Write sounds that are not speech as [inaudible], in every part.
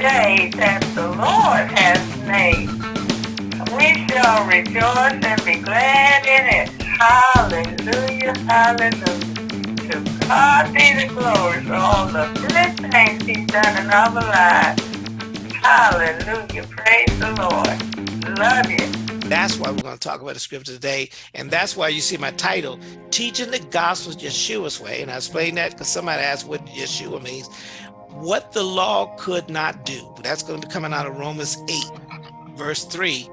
day that the Lord has made. We shall rejoice and be glad in it. Hallelujah, hallelujah. To God be the glory for all the good things he's done in our lives. Hallelujah, praise the Lord. Love you. That's why we're going to talk about the scripture today. And that's why you see my title, Teaching the Gospel Yeshua's Way. And I explain that because somebody asked what Yeshua means. What the law could not do. That's going to be coming out of Romans 8, verse 3.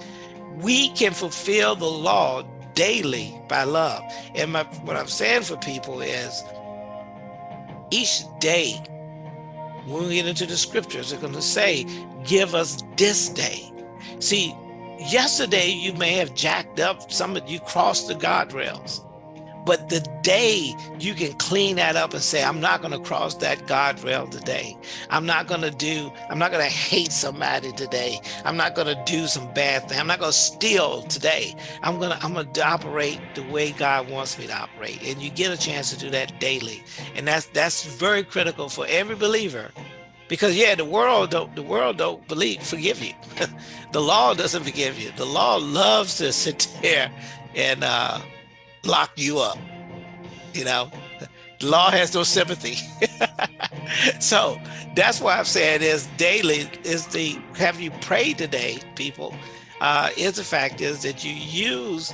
We can fulfill the law daily by love. And my, what I'm saying for people is each day, when we get into the scriptures, they're going to say, give us this day. See, yesterday you may have jacked up some of you crossed the guardrails but the day you can clean that up and say i'm not going to cross that guardrail today. I'm not going to do i'm not going to hate somebody today. I'm not going to do some bad thing. I'm not going to steal today. I'm going to i'm going to operate the way god wants me to operate. And you get a chance to do that daily. And that's that's very critical for every believer. Because yeah the world don't the world don't believe forgive you. [laughs] The law doesn't forgive you. The law loves to sit [laughs] there and uh lock you up you know? The law has no sympathy. [laughs] So that's why i'm saying is daily is the have you prayed today people? Uh is the fact is that you use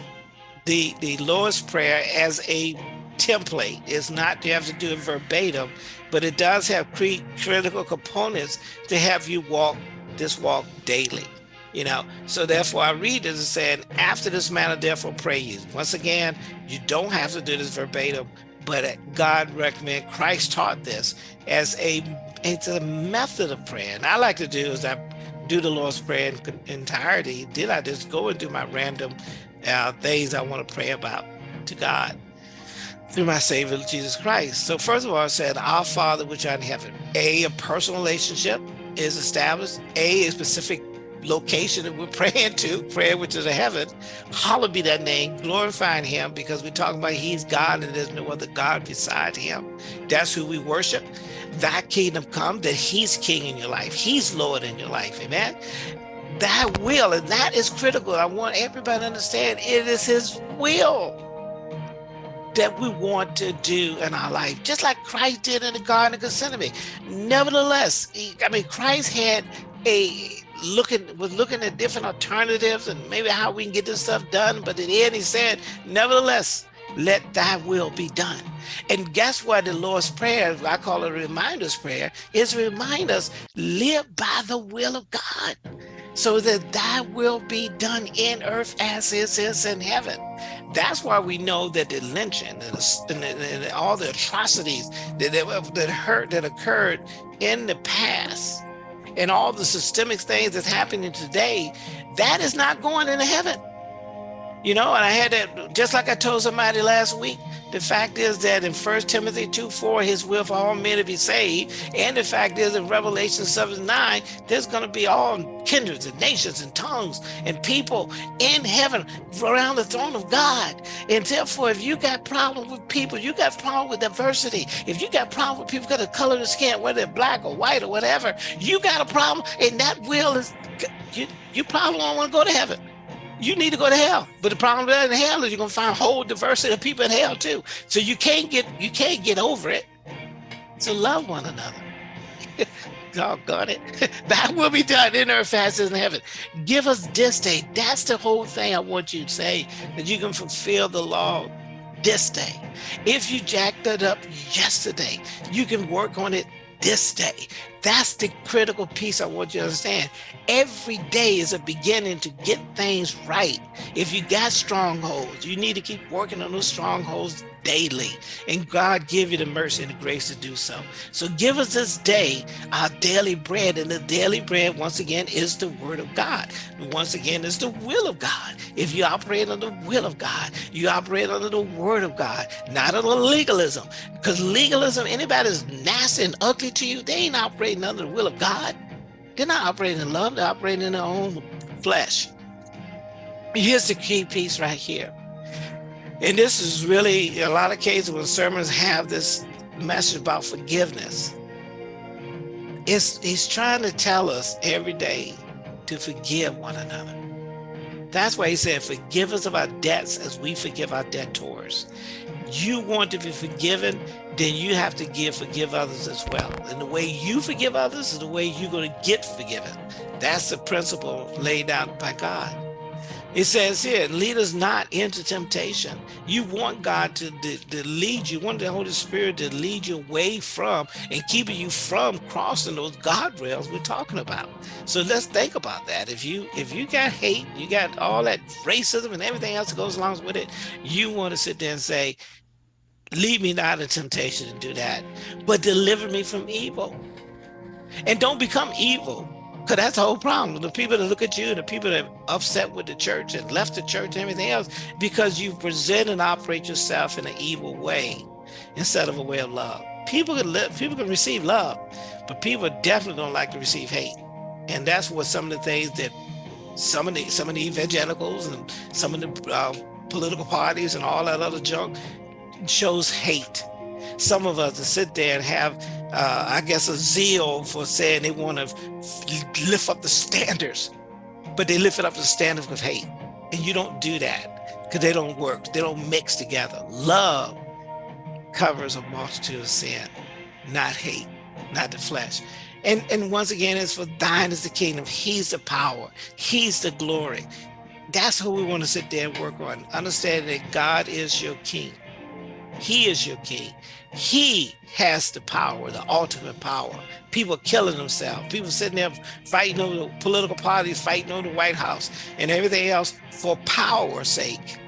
the the lord's prayer as a template. It's not you have to do it verbatim but it does have critical components to have you walk this walk daily you know so therefore i read this as saying after this manner therefore pray you once again you don't have to do this verbatim but god recommend christ taught this as a it's a method of prayer and i like to do is i do the lord's prayer in entirety then i just go and do my random uh, things i want to pray about to god through my Savior, Jesus Christ. So first of all, I said, our Father which art in heaven. A, a personal relationship is established. A, a specific location that we're [laughs] praying to, prayer which is a heaven. Hallowed be that name, glorifying him because we're talking about he's God and there's no other God beside him. That's who we worship. That kingdom come, that he's king in your life. He's Lord in your life, amen? That will, and that is critical. I want everybody to understand it is his will that we want to do in our life, just like Christ did in the Garden of Gethsemane. Nevertheless, he, I mean, Christ had a looking was looking at different alternatives and maybe how we can get this stuff done. But in the end, he said, nevertheless, let thy will be done. And guess what? The Lord's Prayer, I call it a reminder's prayer, is remind us, live by the will of God so that thy will be done in earth as it is in heaven. That's why we know that the lynching and, the, and, and all the atrocities that, that, that hurt that occurred in the past and all the systemic things that's happening today, that is not going into heaven. You know, and I had that, just like I told somebody last week, the fact is that in First Timothy 2, 4, his will for all men to be saved. And the fact is in Revelation 7, 9, there's going to be all kindreds and nations and tongues and people in heaven around the throne of God. And therefore, if you got problem with people, you got problem with diversity. If you got problem with people got a color of skin, whether they're black or white or whatever, you got a problem. And that will is, you, you probably don't want to go to heaven you need to go to hell. But the problem with that in hell is you're gonna find a whole diversity of people in hell too. So you can't get you can't get over it. So love one another. [laughs] God got it. [laughs] that will be done in earth as in heaven. Give us this day. That's the whole thing I want you to say, that you can fulfill the law this day. If you jacked it up yesterday, you can work on it this day. That's the critical piece I want you to understand. Every day is a beginning to get things right. If you got strongholds, you need to keep working on those strongholds daily and God give you the mercy and the grace to do so. So give us this day our daily bread and the daily bread once again is the word of God. Once again is the will of God. If you operate under the will of God, you operate under the word of God, not under legalism. Because legalism, anybody that's nasty and ugly to you, they ain't operating under the will of God. They're not operating in love, they're operating in their own flesh. Here's the key piece right here and this is really a lot of cases when sermons have this message about forgiveness. It's, he's trying to tell us every day to forgive one another. That's why he said, forgive us of our debts as we forgive our debtors. You want to be forgiven, then you have to give, forgive others as well. And the way you forgive others is the way you're going to get forgiven. That's the principle laid out by God. It says here, lead us not into temptation. You want God to, to, to, lead you, want the Holy Spirit to lead you away from and keeping you from crossing those guardrails we're talking about. So let's think about that. If you if you got hate, you got all that racism and everything else that goes along with it, you want to sit there and say, lead me not into temptation to do that, but deliver me from evil. And don't become evil because that's the whole problem. The people that look at you, the people that are upset with the church and left the church and everything else, because you present and operate yourself in an evil way instead of a way of love. People can live, people can receive love, but people definitely don't like to receive hate. And that's what some of the things that some of the some of the evangelicals and some of the uh, political parties and all that other junk shows hate. Some of us to sit there and have uh, I guess, a zeal for saying they want to lift up the standards, but they lift it up the standards of hate. And you don't do that because they don't work. They don't mix together. Love covers a multitude of sin, not hate, not the flesh. And, and once again, it's for thine is the kingdom. He's the power. He's the glory. That's who we want to sit there and work on. Understand that God is your king. He is your king. He has the power, the ultimate power. People killing themselves. People sitting there fighting over the political parties, fighting over the White House and everything else for power's sake.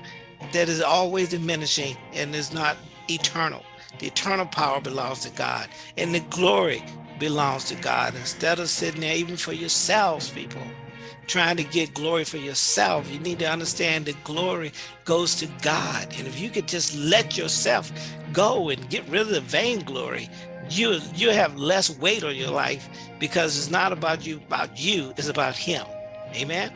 That is always diminishing and is not eternal. The eternal power belongs to God and the glory belongs to God. Instead of sitting there even for yourselves, people, trying to get glory for yourself. You need to understand that glory goes to God. And if you could just let yourself go and get rid of the vainglory, you you have less weight on your life because it's not about you about you, it's about him. Amen.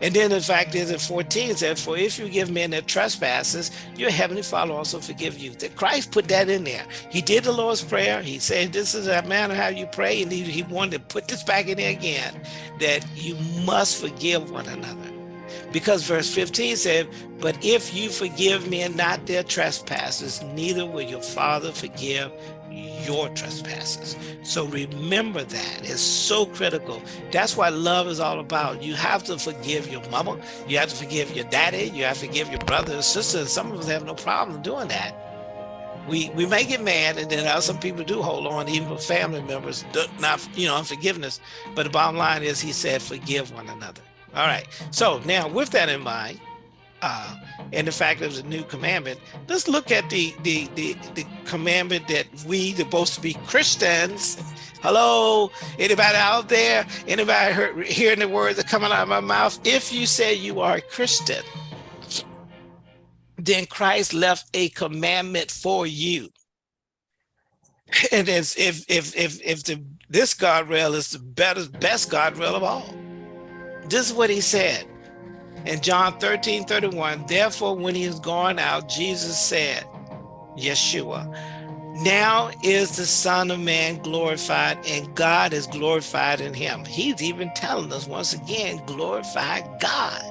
And then the fact is in 14 said, for if you give men their trespasses, your heavenly father also forgive you. That Christ put that in there. He did the Lord's Prayer. He said, this is a manner how you pray. And he, he wanted to put this back in there again, that you must forgive one another. Because verse 15 said, but if you forgive men not their trespasses, neither will your father forgive your trespasses. So remember that. It's so critical. That's what love is all about. You have to forgive your mama. You have to forgive your daddy. You have to forgive your brother and sister. Some of us have no problem doing that. We we may get mad, and then some people do hold on, even for family members, not you know unforgiveness. But the bottom line is, he said, forgive one another. All right. So now, with that in mind, uh, and the fact it's a new commandment, let's look at the, the, the, the commandment that we, supposed to be Christians, hello, anybody out there, anybody heard, hearing the words that coming out of my mouth? If you say you are a Christian, then Christ left a commandment for you. And as if if if if the this guardrail is the better best guardrail of all. This is what he said. In John 13, 31, therefore, when he is gone out, Jesus said, Yeshua, now is the Son of Man glorified, and God is glorified in him. He's even telling us once again, glorify God.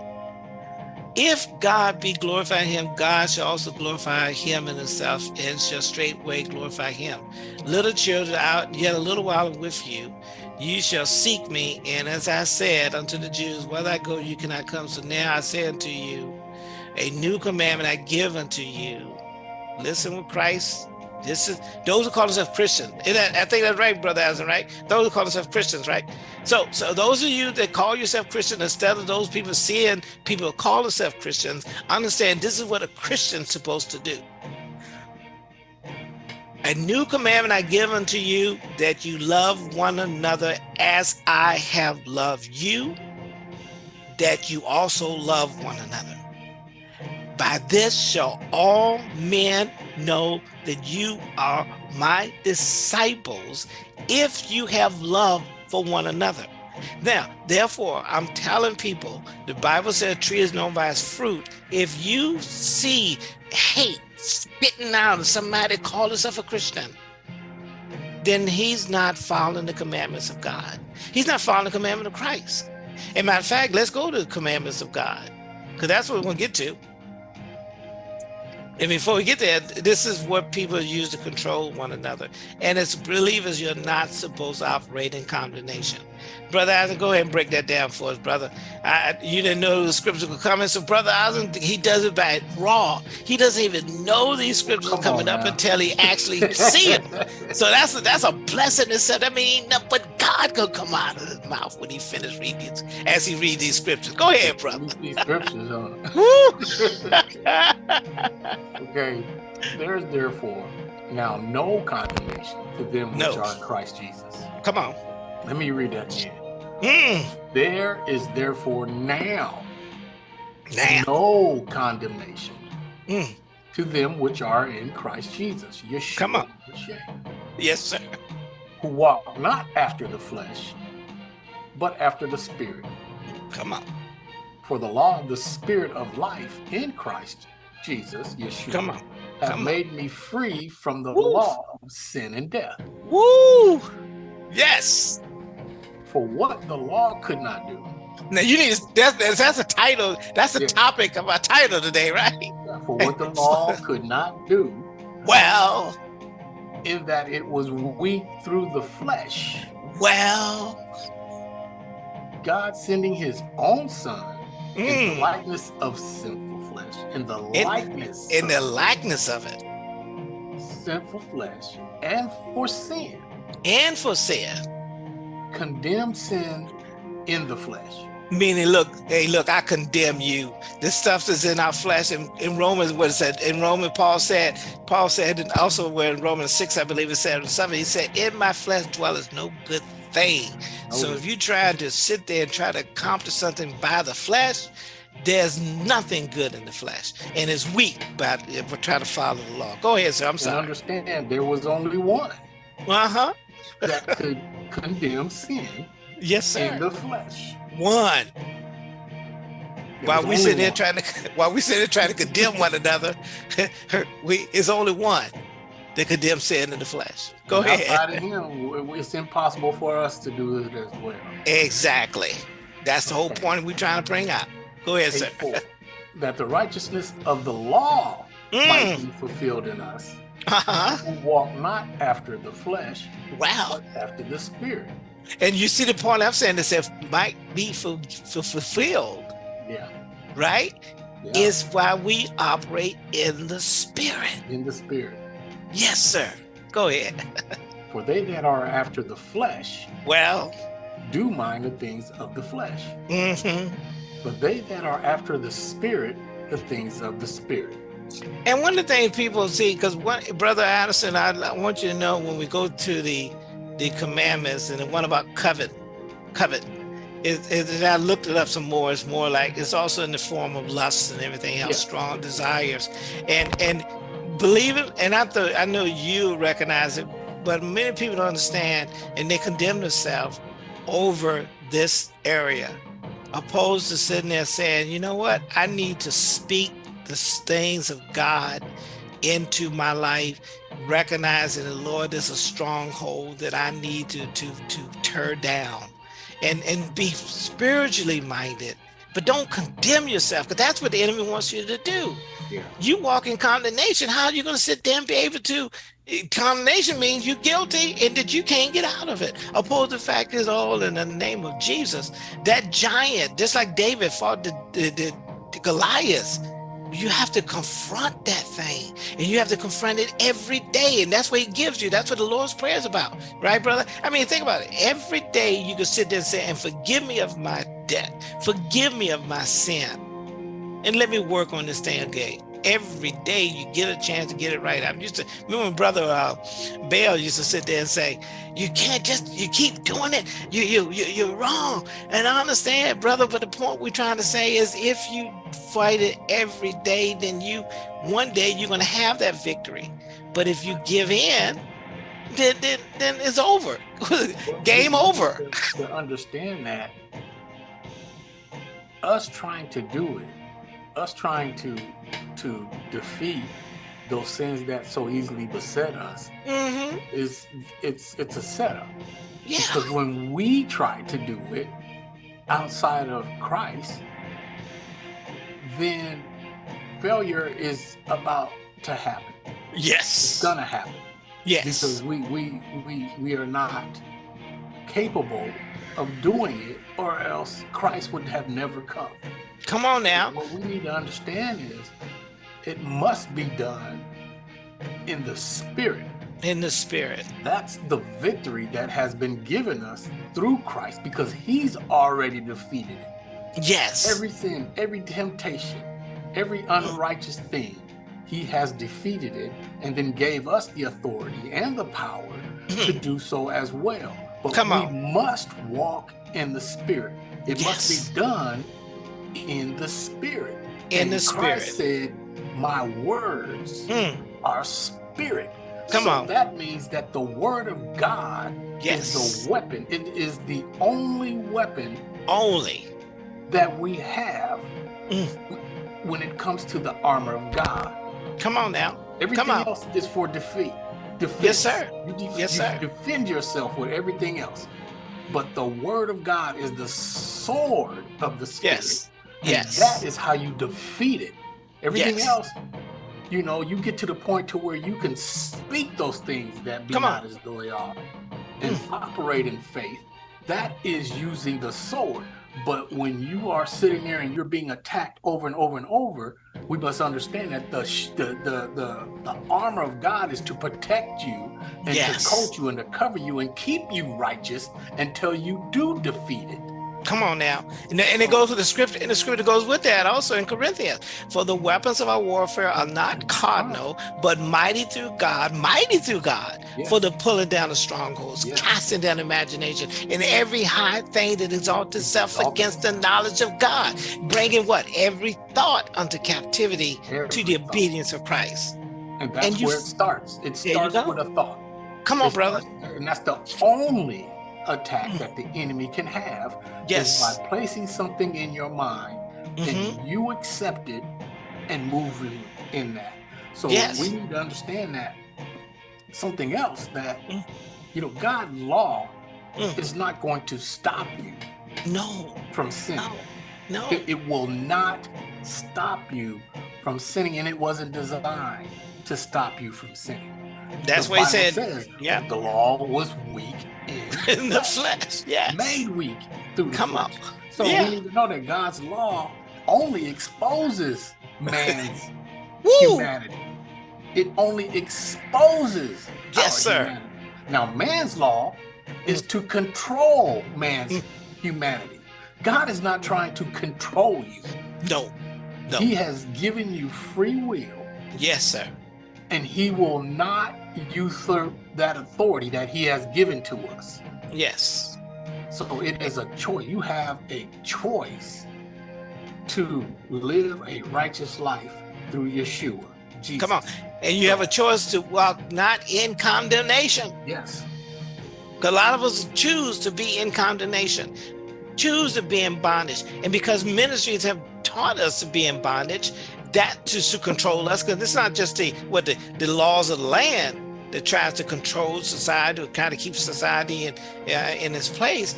If God be glorified in him, God shall also glorify him in himself, and shall straightway glorify him. Little children, out yet a little while with you, you shall seek me. And as I said unto the Jews, whether I go, you cannot come. So now I say unto you, a new commandment I give unto you. Listen with Christ. This is those who call themselves Christians. I think that's right, brother Asen, right? Those who call themselves Christians, right? So, so those of you that call yourself Christian, instead of those people seeing people call themselves Christians, understand this is what a Christian's supposed to do. A new commandment I give unto you, that you love one another as I have loved you, that you also love one another. By this shall all men know that you are my disciples, if you have love for one another. Now, therefore, I'm telling people, the Bible says a tree is known by its fruit. If you see hate spitting out of somebody call himself a Christian, then he's not following the commandments of God. He's not following the commandment of Christ. And matter of fact, let's go to the commandments of God, because that's what we're going to get to. And before we get there, this is what people use to control one another. And as believers, you're not supposed to operate in condemnation. Brother Isaac, go ahead and break that down for us, brother. I, you didn't know the scriptures were coming. So brother Isaac, he does it by raw. He doesn't even know these scriptures Come are coming up until he actually [laughs] see them. So that's a, that's a blessing itself. That means nothing but God could come out of his mouth when he finished reading these, as he read these scriptures. Go ahead, brother. These scriptures, [laughs] [laughs] okay. There's therefore now no condemnation to them which no. are in Christ Jesus. Come on. Let me read that again. Mm. There is therefore now, now. no condemnation mm. to them which are in Christ Jesus. Yeshua, Come on. Yes, sir. Who walk not after the flesh, but after the Spirit. Come on. For the law of the Spirit of life in Christ Jesus, Yeshua, Come on. Come have made me free from the law of sin and death. Woo! Yes for what the law could not do. Now you need that's that's a title. That's the yeah. topic of our title today, right? For what the law could not do. Well, in that it was weak through the flesh. Well, God sending His own Son mm. in the hmm. likeness of sinful flesh, in the in, likeness, in the likeness of it, sinful flesh, and for sin, and for sin condemn sin in the flesh. Meaning, look, hey, look, I condemn you. This stuff is in our flesh. In, in Romans, what it said, in Romans, Paul said, Paul said, and also where in Romans 6, I believe it said, something, he said, in my flesh dwelleth no good thing. Oh. So if you try to sit there and try to accomplish something by the flesh, there's nothing good in the flesh and it's weak but if we're trying to follow the law go ahead sir i'm sorry understand there was only one uh-huh that could condemn sin yes sir. in the flesh. One. [laughs] while we sit there trying to while we sit there trying to condemn one another, [laughs] we it's only one that condemns sin in the flesh. Go and ahead. Outside of him, it's impossible for us to do it as well. Exactly. That's the whole point we're trying to bring out. Go ahead, sir. Four, that the righteousness of the law mm. might be fulfilled in us uh-huh. who walk not after the flesh, wow, after the spirit. And you see the point I'm saying that says might be for, for fulfilled. Yeah. Right? Yeah. Is why we operate in the spirit. In the spirit. Yes, sir. Go ahead. [laughs] for they that are after the flesh, well, do mind the things of the flesh. Mm-hmm. But they that are after the spirit, the things of the spirit. And one of the things people see, because Brother Addison, I, I, want you to know when we go to the the commandments and the one about covet, covet, is, is I looked it up some more. It's more like it's also in the form of lust and everything else, yeah. strong desires, and and believe it. And I thought I know you recognize it, but many people don't understand, and they condemn themselves over this area, opposed to sitting there saying, you know what, I need to speak the things of God into my life, recognizing the Lord is a stronghold that I need to to to tear down and and be spiritually minded. But don't condemn yourself because that's what the enemy wants you to do. Yeah. you walk in condemnation. How are you going to sit there and be able to eh, condemnation means you're guilty and that you can't get out of it. Opposed the fact is all in the name of jesus. That giant just like david fought the, the, the goliath you have to confront that thing and you have to confront it every day and that's what he gives you. That's what the lord's prayer is about right brother? I mean think about it. Every day you can sit there and say and forgive me of my debt. Forgive me of my sin and let me work on this thing again every day you get a chance to get it right. I'm used to remember when brother uh, Bale used to sit there and say, "You can't just you keep doing it. You you, you you're wrong." And I understand, brother, but the point we're trying to say is, if you fight it every day, then you one day you're going to have that victory. But if you give in, then then, then it's over. [laughs] Game over. To, to understand that, us trying to do it us trying to to defeat those sins that so easily beset us Mm-hmm. is it's it's a setup. Yeah. Because when we try to do it outside of Christ, then failure is about to happen. Yes. It's gonna happen Yes. because we we we we are not capable of doing it, or else Christ would have never come. Come on now. What we need to understand is it must be done in the spirit. In the spirit. That's the victory that has been given us through Christ because he's already defeated it. Yes. Every sin, every temptation, every unrighteous thing, he has defeated it and then gave us the authority and the power to mm-hmm. do so as well. But Come we on. must walk in the spirit. It Yes. must be done in the spirit. In And the spirit. Christ said, My words Mm. are spirit. Come So on. That means that the word of God Yes. is the weapon. It is the only weapon Only. that we have Mm. when it comes to the armor of God. Come on now. Everything on. else is for defeat. Defense. Yes, sir. You, de- Yes, you sir. defend yourself with everything else. But the word of God is the sword of the spirit. Yes. And Yes. That is how you defeat it. Everything Yes. else, you know, you get to the point to where you can speak those things that be Come not on. as though they are and hmm. operate in faith. That is using the sword. But when you are sitting there and you're being attacked over and over and over, we must understand that the sh- the the the, the armor of God is to protect you and Yes. to coat you and to cover you and keep you righteous until you do defeat it. Come on now. And, and it goes with the script, and the scripture goes with that also in Corinthians. For the weapons of our warfare are not carnal, but mighty through God, mighty through God, Yeah. for the pulling down of strongholds, Yeah. casting down imagination, and every high thing that exalts itself Exalted. against the knowledge of God, bringing what? Every thought unto captivity to the thought. obedience of Christ. And that's And you where it starts. It starts with a thought. Come on, It brother. starts- And that's the only attack that the enemy can have Yes. is by placing something in your mind Mhm. and you accept it and move in- in that. So Yes. we need to understand that something else that Mm. you know God's law Mm. is not going to stop you No, from sinning. no, no. It, it will not stop you from sinning, and it wasn't designed to stop you from sinning. That's what he said. says Yeah. the law was weak in, [laughs] In the flesh. Yeah. made weak through the Come flesh. So Yeah. we need to know that God's law only exposes man's [laughs] humanity. It only exposes Yes, sir. humanity. Now, man's law is to control man's Mm. humanity. God is not trying to control you. No. No. He has given you free will, Yes, sir. and he will not usurp that authority that he has given to us. Yes. So it is a choice. You have a choice to live a righteous life through Yeshua. Jesus. Come on. And you have a choice to walk not in condemnation. Yes. A lot of us choose to be in condemnation, choose to be in bondage. And because ministries have taught us to be in bondage, that just to control us, because it's not just the what the, the laws of the land that tries to control society or kind of keep society in uh, in its place.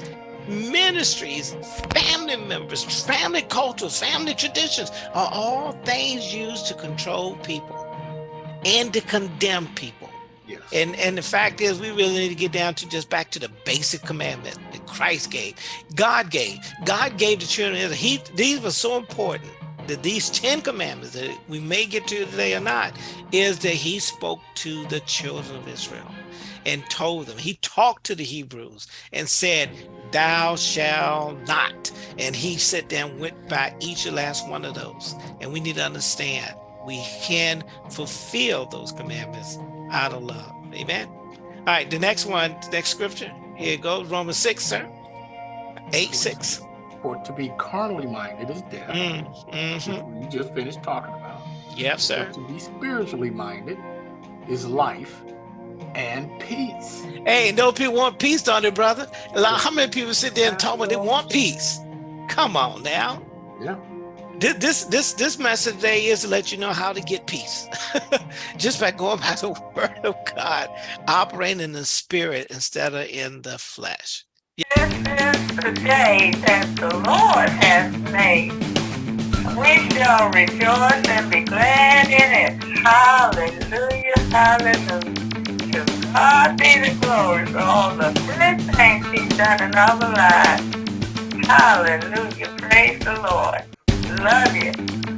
Ministries, family members, family cultures, family traditions are all things used to control people and to condemn people. Yes. And and the fact is, we really need to get down to just back to the basic commandment that Christ gave, God gave. God gave the children of Israel. He these were so important that these Ten Commandments that we may get to today or not, is that He spoke to the children of Israel and told them. He talked to the Hebrews and said, "Thou shalt not." And He sat down, went by each and last one of those. And we need to understand we can fulfill those commandments out of love. Amen. All right, the next one, next scripture. Here goes, Romans 6, sir. 8, 6. For to be carnally minded is death, Mm, which hmm we just finished talking about. Yep, sir. But to be spiritually minded is life and peace. Hey, no people want peace, don't they, brother? Lot- How many people sit there and talk about they want peace? Come on now. Yeah. this this this message today is to let you know how to get peace [laughs] just by going by the [laughs] word of god operating in the spirit instead of in the flesh this is the day that the lord has made. We shall rejoice and be glad in it. Hallelujah hallelujah. To god be the glory for all the good things he's done in our lives. Hallelujah praise the lord. Love you.